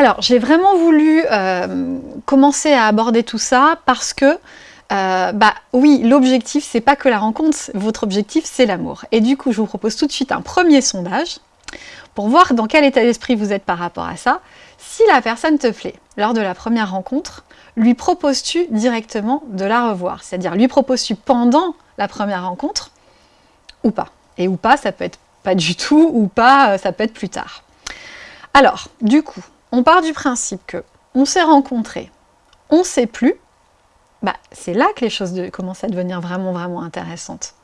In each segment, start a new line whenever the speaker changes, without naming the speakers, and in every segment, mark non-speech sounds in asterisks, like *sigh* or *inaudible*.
Alors, j'ai vraiment voulu euh, commencer à aborder tout ça parce que, euh, bah oui, l'objectif, c'est pas que la rencontre, votre objectif, c'est l'amour. Et du coup, je vous propose tout de suite un premier sondage pour voir dans quel état d'esprit vous êtes par rapport à ça. Si la personne te plaît lors de la première rencontre, lui proposes-tu directement de la revoir? C'est-à-dire, lui proposes-tu pendant la première rencontre ou pas? Et ou pas, ça peut être pas du tout, ou pas, ça peut être plus tard. Alors, du coup, on part du principe que on s'est rencontrés, on ne sait plus, bah, c'est là que les choses commencent à devenir vraiment, vraiment intéressantes.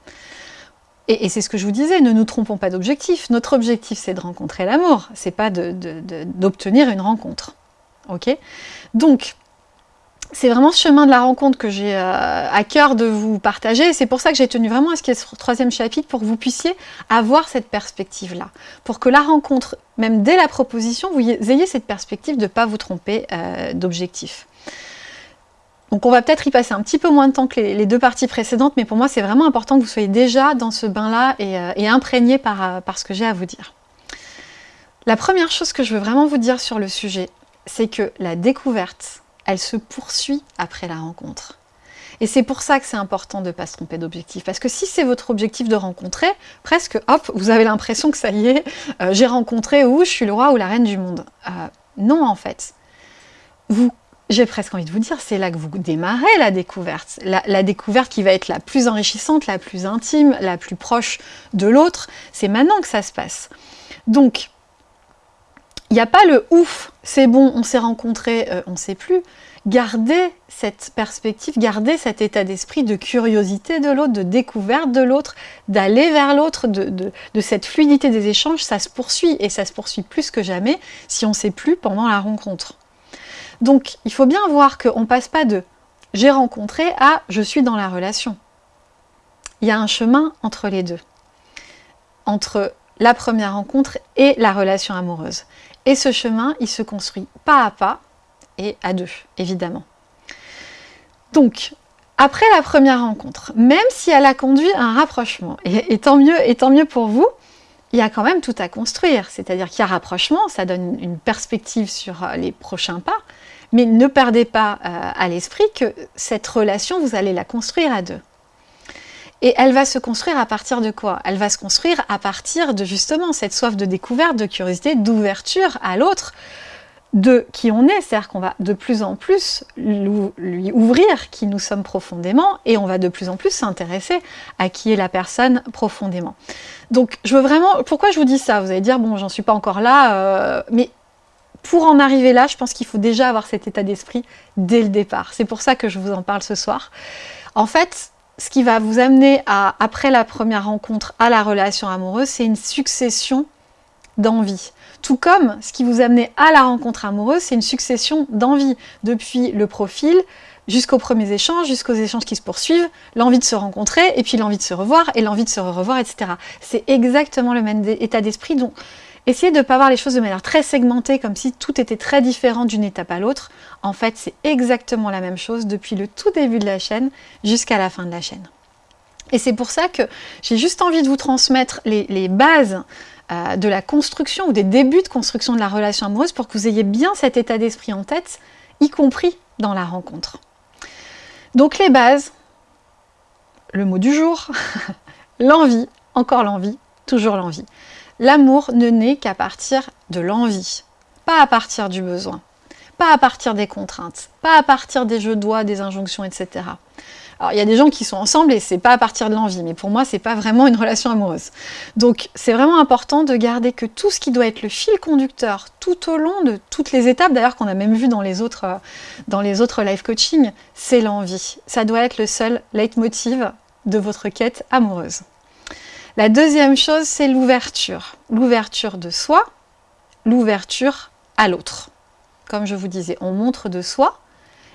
Et, c'est ce que je vous disais, ne nous trompons pas d'objectif. Notre objectif, c'est de rencontrer l'amour, c'est pas d'obtenir une rencontre. Ok? Donc, c'est vraiment ce chemin de la rencontre que j'ai euh, à cœur de vous partager. C'est pour ça que j'ai tenu vraiment à ce qu'il y ait ce troisième chapitre, pour que vous puissiez avoir cette perspective-là. Pour que la rencontre, même dès la proposition, vous ayez cette perspective de ne pas vous tromper euh, d'objectif. Donc on va peut-être y passer un petit peu moins de temps que les, deux parties précédentes, mais pour moi c'est vraiment important que vous soyez déjà dans ce bain-là et, euh, imprégné par, par ce que j'ai à vous dire. La première chose que je veux vraiment vous dire sur le sujet, c'est que la découverte, elle se poursuit après la rencontre. Et c'est pour ça que c'est important de ne pas se tromper d'objectif. Parce que si c'est votre objectif de rencontrer, presque, hop, vous avez l'impression que ça y est, euh, j'ai rencontré ou je suis le roi ou la reine du monde. Euh, non, en fait. Vous, j'ai presque envie de vous dire, c'est là que vous démarrez la découverte. La, la, découverte qui va être la plus enrichissante, la plus intime, la plus proche de l'autre. C'est maintenant que ça se passe. Donc, il n'y a pas le ouf, c'est bon, on s'est rencontrés, euh, on ne sait plus. Gardez cette perspective, gardez cet état d'esprit de curiosité de l'autre, de découverte de l'autre, d'aller vers l'autre, de, cette fluidité des échanges, ça se poursuit et ça se poursuit plus que jamais si on ne sait plus pendant la rencontre. Donc il faut bien voir qu'on ne passe pas de j'ai rencontré à je suis dans la relation. Il y a un chemin entre les deux, entre la première rencontre et la relation amoureuse. Et ce chemin, il se construit pas à pas et à deux, évidemment. Donc, après la première rencontre, même si elle a conduit à un rapprochement, et, tant mieux, tant mieux pour vous, il y a quand même tout à construire. C'est-à-dire qu'il y a rapprochement, ça donne une perspective sur euh, les prochains pas, mais ne perdez pas euh, à l'esprit que cette relation, vous allez la construire à deux. Et elle va se construire à partir de quoi? Elle va se construire à partir de justement cette soif de découverte, de curiosité, d'ouverture à l'autre, de qui on est, c'est-à-dire qu'on va de plus en plus lui ouvrir qui nous sommes profondément et on va de plus en plus s'intéresser à qui est la personne profondément. Donc je veux vraiment, pourquoi je vous dis ça? Vous allez dire, bon j'en suis pas encore là, euh, mais pour en arriver là, je pense qu'il faut déjà avoir cet état d'esprit dès le départ. C'est pour ça que je vous en parle ce soir. En fait, ce qui va vous amener à, après la première rencontre à la relation amoureuse, c'est une succession d'envies. Tout comme ce qui vous amenait à la rencontre amoureuse, c'est une succession d'envies. Depuis le profil, jusqu'aux premiers échanges, jusqu'aux échanges qui se poursuivent, l'envie de se rencontrer, et puis l'envie de se revoir, et l'envie de se revoir, etc. C'est exactement le même état d'esprit. Donc, Essayez de ne pas voir les choses de manière très segmentée, comme si tout était très différent d'une étape à l'autre. En fait, c'est exactement la même chose depuis le tout début de la chaîne jusqu'à la fin de la chaîne. Et c'est pour ça que j'ai juste envie de vous transmettre les, bases euh, de la construction ou des débuts de construction de la relation amoureuse pour que vous ayez bien cet état d'esprit en tête, y compris dans la rencontre. Donc les bases, le mot du jour, *laughs* l'envie, encore l'envie, toujours l'envie. L'amour ne naît qu'à partir de l'envie, pas à partir du besoin, pas à partir des contraintes, pas à partir des jeux de doigts, des injonctions, etc. Alors il y a des gens qui sont ensemble et c'est pas à partir de l'envie, mais pour moi c'est pas vraiment une relation amoureuse. Donc c'est vraiment important de garder que tout ce qui doit être le fil conducteur tout au long de toutes les étapes, d'ailleurs qu'on a même vu dans les autres, euh, dans les autres live coaching, c'est l'envie. Ça doit être le seul leitmotiv de votre quête amoureuse. La deuxième chose, c'est l'ouverture. L'ouverture de soi, l'ouverture à l'autre. Comme je vous disais, on montre de soi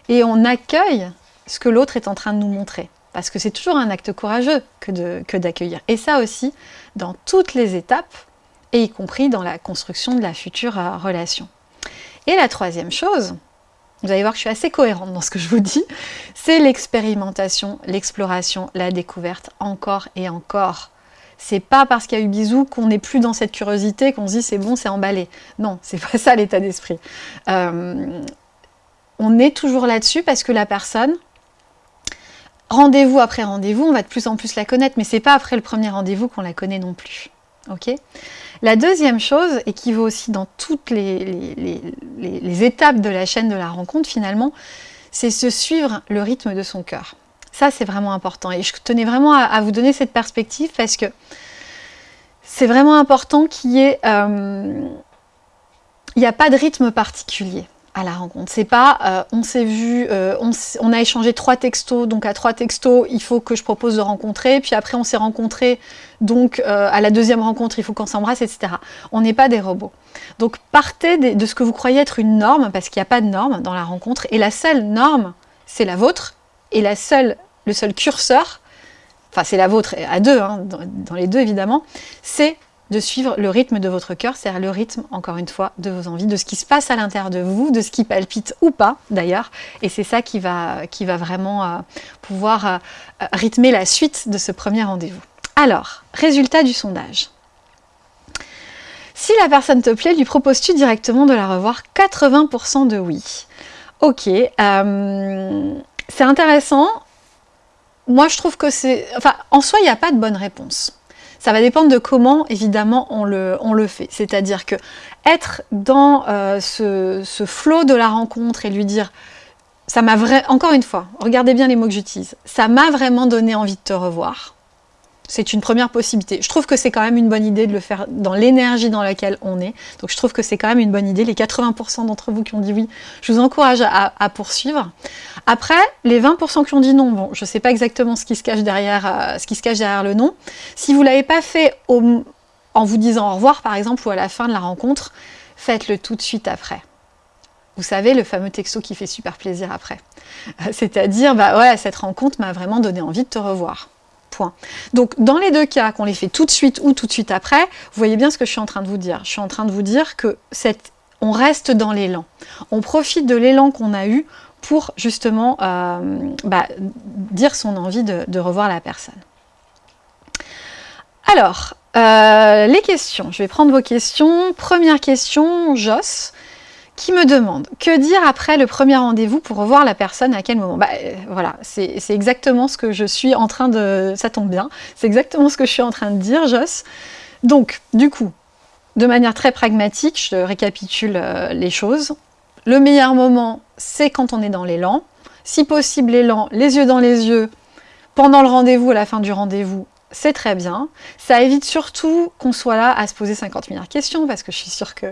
et on accueille ce que l'autre est en train de nous montrer. Parce que c'est toujours un acte courageux que d'accueillir. et ça aussi, dans toutes les étapes, et y compris dans la construction de la future euh, relation. Et la troisième chose, vous allez voir que je suis assez cohérente dans ce que je vous dis, c'est l'expérimentation, l'exploration, la découverte, encore et encore C'est pas parce qu'il y a eu bisous qu'on n'est plus dans cette curiosité, qu'on se dit c'est bon, c'est emballé. Non, *laughs* c'est pas ça l'état d'esprit. Euh, on est toujours là-dessus parce que la personne, rendez-vous après rendez-vous, on va de plus en plus la connaître, mais c'est pas après le premier rendez-vous qu'on la connaît non plus. La deuxième chose, et qui vaut aussi dans toutes les, étapes de la chaîne de la rencontre finalement, c'est se suivre le rythme de son cœur. Ça, c'est vraiment important. Et je tenais vraiment à, vous donner cette perspective parce que c'est vraiment important qu'il y ait... Euh, il n'y a pas de rythme particulier à la rencontre. C'est pas euh, on s'est vu, euh, on, a échangé trois textos, donc à trois textos, il faut que je propose de rencontrer, puis après on s'est rencontré, donc à la deuxième rencontre, il faut qu'on s'embrasse, etc. On n'est pas des robots. Donc partez de, ce que vous croyez être une norme, parce qu'il n'y a pas de norme dans la rencontre, et la seule norme, c'est la vôtre, et la seule, le seul curseur, enfin c'est la vôtre à deux, hein, dans les deux évidemment, c'est de suivre le rythme de votre cœur, c'est-à-dire le rythme, encore une fois, de vos envies, de ce qui se passe à l'intérieur de vous, de ce qui palpite ou pas, d'ailleurs. Et c'est ça qui va, qui va vraiment euh, pouvoir euh, rythmer la suite de ce premier rendez-vous. Alors, résultat du sondage. Si la personne te plaît, lui proposes-tu directement de la revoir? 80% de oui. Ok, euh, c'est intéressant. Moi, je trouve que c'est... Enfin, en soi, il n'y a pas de bonne réponse. Ça va dépendre de comment, évidemment, on le, fait. C'est-à-dire que être dans euh, ce, ce flot de la rencontre et lui dire ça m'a vraiment, encore une fois, regardez bien les mots que j'utilise, ça m'a vraiment donné envie de te revoir c'est une première possibilité. Je trouve que c'est quand même une bonne idée de le faire dans l'énergie dans laquelle on est. Donc je trouve que c'est quand même une bonne idée. Les 80% d'entre vous qui ont dit oui, je vous encourage à, poursuivre. Après, les 20% qui ont dit non, bon, je ne sais pas exactement ce qui se cache derrière, euh, ce qui se cache derrière le non. Si vous ne l'avez pas fait en vous disant au revoir, par exemple, ou à la fin de la rencontre, faites-le tout de suite après. Vous savez, le fameux texto qui fait super plaisir après. C'est-à-dire, bah ouais, cette rencontre m'a vraiment donné envie de te revoir. Donc dans les deux cas, qu'on les fait tout de suite ou tout de suite après, vous voyez bien ce que je suis en train de vous dire. Je suis en train de vous dire que on reste dans l'élan. On profite de l'élan qu'on a eu pour justement euh, bah, dire son envie de, revoir la personne. Alors, euh, les questions. Je vais prendre vos questions. Première question, Joss qui me demande que dire après le premier rendez-vous pour revoir la personne à quel moment? Bah, euh, Voilà, c'est exactement ce que je suis en train de... Ça tombe bien, c'est exactement ce que je suis en train de dire, Joss. Donc, du coup, de manière très pragmatique, je récapitule euh, les choses. Le meilleur moment, c'est quand on est dans l'élan. Si possible, l'élan, les yeux dans les yeux, pendant le rendez-vous, à la fin du rendez-vous, c'est très bien. Ça évite surtout qu'on soit là à se poser 50 milliards de questions, parce que je suis sûre que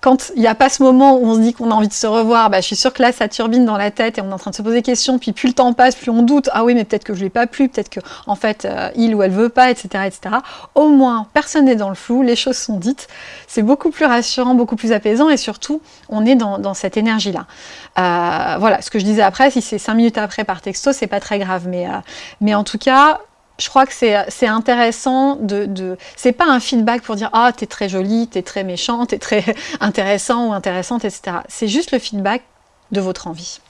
quand il n'y a pas ce moment où on se dit qu'on a envie de se revoir, bah, je suis sûre que là, ça turbine dans la tête et on est en train de se poser des questions, puis plus le temps passe, plus on doute, ah oui, mais peut-être que je ne l'ai pas plu, peut-être que en fait, euh, il ou elle veut pas, etc., etc. Au moins, personne n'est dans le flou, les choses sont dites. C'est beaucoup plus rassurant, beaucoup plus apaisant, et surtout, on est dans, cette énergie-là. Euh, voilà, ce que je disais après, si c'est 5 minutes après par texto, c'est pas très grave, mais, euh, mais en tout cas, je crois que c'est intéressant de... de c'est pas un feedback pour dire « Ah, t'es très jolie, t'es très méchante, t'es très *laughs* intéressant ou intéressante, etc. » C'est juste le feedback de votre envie.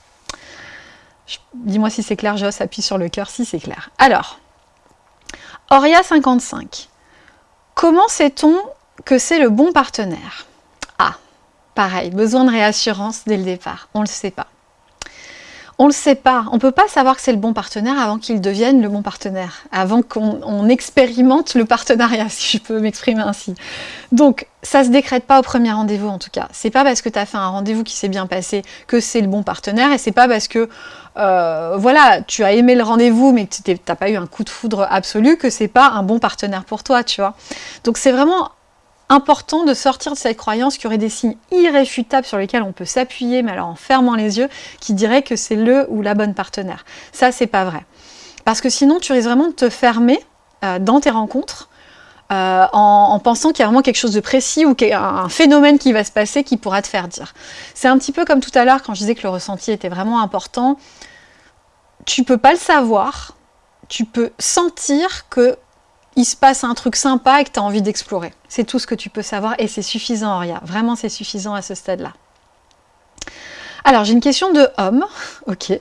Dis-moi si c'est clair, Joss, appuie sur le cœur si c'est clair. Alors, Auria55. Comment sait-on que c'est le bon partenaire? Ah, pareil, besoin de réassurance dès le départ. On ne le sait pas. On ne le sait pas. On ne peut pas savoir que c'est le bon partenaire avant qu'il devienne le bon partenaire, avant qu'on expérimente le partenariat, *laughs* si je peux m'exprimer ainsi. Donc, ça ne se décrète pas au premier rendez-vous en tout cas. C'est pas parce que tu as fait un rendez-vous qui s'est bien passé que c'est le bon partenaire, et c'est pas parce que euh, voilà, tu as aimé le rendez-vous mais tu n'as pas eu un coup de foudre absolu que c'est pas un bon partenaire pour toi, tu vois. Donc c'est vraiment important de sortir de cette croyance qu'il y aurait des signes irréfutables sur lesquels on peut s'appuyer, mais alors en fermant les yeux, qui dirait que c'est le ou la bonne partenaire. Ça, c'est pas vrai. Parce que sinon, tu risques vraiment de te fermer euh, dans tes rencontres, euh, en, pensant qu'il y a vraiment quelque chose de précis ou qu'il y a un phénomène qui va se passer qui pourra te faire dire. C'est un petit peu comme tout à l'heure quand je disais que le ressenti était vraiment important. Tu peux pas le savoir, tu peux sentir que il se passe un truc sympa et que tu as envie d'explorer. C'est tout ce que tu peux savoir et c'est suffisant, Auria. Vraiment, c'est suffisant à ce stade-là. Alors, j'ai une question de homme. *laughs* ok.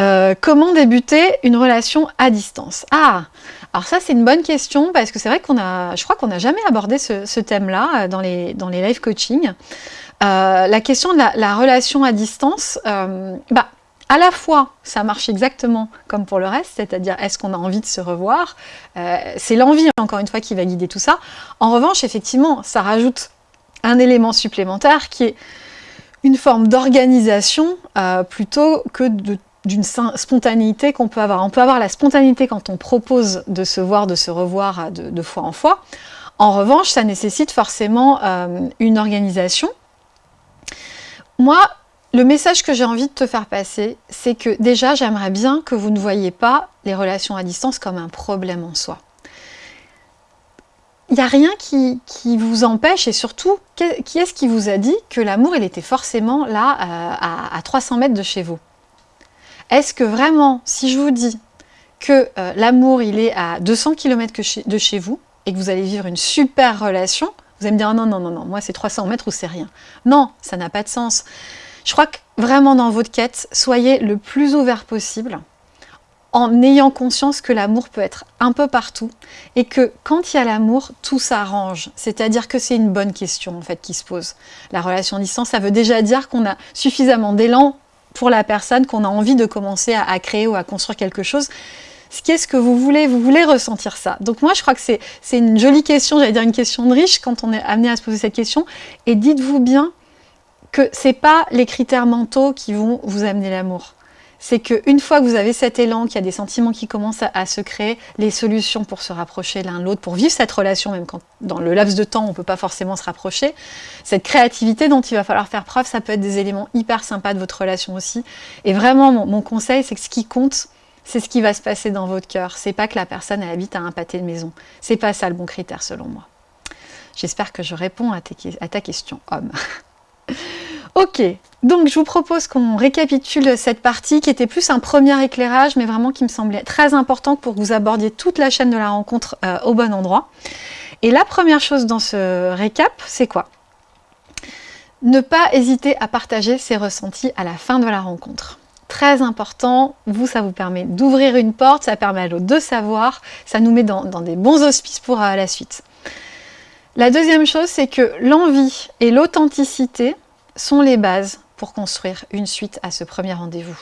Euh, comment débuter une relation à distance? Ah alors ça, c'est une bonne question parce que c'est vrai qu'on a, je crois qu'on n'a jamais abordé ce, thème-là euh, dans les, dans les live coaching. Euh, la question de la, relation à distance, bah, à la fois, ça marche exactement comme pour le reste, c'est-à-dire est-ce qu'on a envie de se revoir? C'est l'envie, encore une fois, qui va guider tout ça. En revanche, effectivement, ça rajoute un élément supplémentaire qui est une forme d'organisation euh, plutôt que d'une spontanéité qu'on peut avoir. On peut avoir la spontanéité quand on propose de se voir, de se revoir de, fois en fois. En revanche, ça nécessite forcément euh, une organisation. Moi, le message que j'ai envie de te faire passer, c'est que déjà, j'aimerais bien que vous ne voyez pas les relations à distance comme un problème en soi il n'y a rien qui, vous empêche, et surtout, qui est-ce qui vous a dit que l'amour, il était forcément là, euh, à, 300 mètres de chez vous? Est-ce que vraiment, si je vous dis que euh, l'amour, il est à 200 km de chez vous, et que vous allez vivre une super relation, vous allez me dire, oh non, non, non, non, moi c'est 300 mètres ou c'est rien. Non, ça n'a pas de sens. Je crois que vraiment dans votre quête, soyez le plus ouvert possible, en ayant conscience que l'amour peut être un peu partout et que quand il y a l'amour, tout s'arrange. C'est-à-dire que c'est une bonne question en fait qui se pose. La relation à distance, ça veut déjà dire qu'on a suffisamment d'élan pour la personne, qu'on a envie de commencer à, créer ou à construire quelque chose. Qu'est-ce que vous voulez? Vous voulez ressentir ça. Donc moi, je crois que c'est une jolie question, j'allais dire une question de riche quand on est amené à se poser cette question. Et dites-vous bien que ce n'est pas les critères mentaux qui vont vous amener l'amour c'est qu'une fois que vous avez cet élan, qu'il y a des sentiments qui commencent à, se créer, les solutions pour se rapprocher l'un l'autre, pour vivre cette relation, même quand dans le laps de temps on ne peut pas forcément se rapprocher, cette créativité dont il va falloir faire preuve, ça peut être des éléments hyper sympas de votre relation aussi. Et vraiment, mon, conseil, c'est que ce qui compte, c'est ce qui va se passer dans votre cœur. C'est pas que la personne habite à un pâté de maison. C'est pas ça le bon critère selon moi. J'espère que je réponds à ta question, homme. *laughs* *laughs* Ok, donc je vous propose qu'on récapitule cette partie qui était plus un premier éclairage, mais vraiment qui me semblait très important pour que vous abordiez toute la chaîne de la rencontre euh, au bon endroit. Et la première chose dans ce récap, c'est quoi? Ne pas hésiter à partager ses ressentis à la fin de la rencontre. Très important, vous, ça vous permet d'ouvrir une porte, ça permet à l'autre de savoir, ça nous met dans, des bons auspices pour euh, la suite. La deuxième chose, c'est que l'envie et l'authenticité, sont les bases pour construire une suite à ce premier rendez-vous.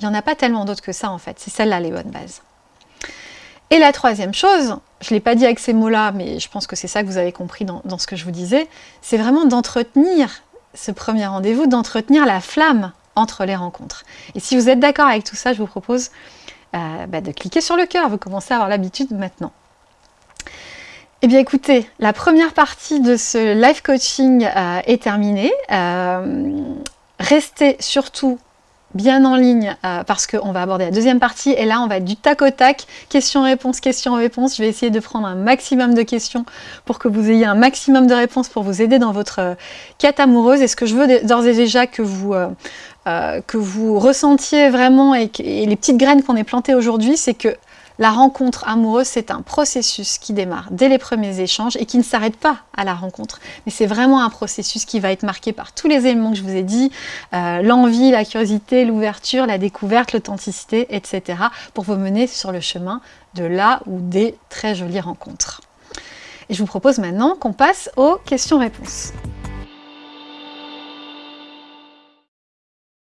Il n'y en a pas tellement d'autres que ça en fait, c'est celle-là les bonnes bases. Et la troisième chose, je ne l'ai pas dit avec ces mots-là, mais je pense que c'est ça que vous avez compris dans, ce que je vous disais, c'est vraiment d'entretenir ce premier rendez-vous, d'entretenir la flamme entre les rencontres. Et si vous êtes d'accord avec tout ça, je vous propose euh, bah, de cliquer sur le cœur, vous commencez à avoir l'habitude maintenant. Eh bien écoutez, la première partie de ce live coaching euh, est terminée. Euh, restez surtout bien en ligne euh, parce qu'on va aborder la deuxième partie et là on va être du tac au tac, questions-réponses, questions-réponses. Je vais essayer de prendre un maximum de questions pour que vous ayez un maximum de réponses pour vous aider dans votre quête amoureuse. Et ce que je veux d'ores et déjà que vous, que vous ressentiez vraiment et, et les petites graines qu'on est plantées aujourd'hui, c'est que la rencontre amoureuse, c'est un processus qui démarre dès les premiers échanges et qui ne s'arrête pas à la rencontre. Mais c'est vraiment un processus qui va être marqué par tous les éléments que je vous ai dit, euh, l'envie, la curiosité, l'ouverture, la découverte, l'authenticité, etc. pour vous mener sur le chemin de là ou des très jolies rencontres. Et je vous propose maintenant qu'on passe aux questions-réponses.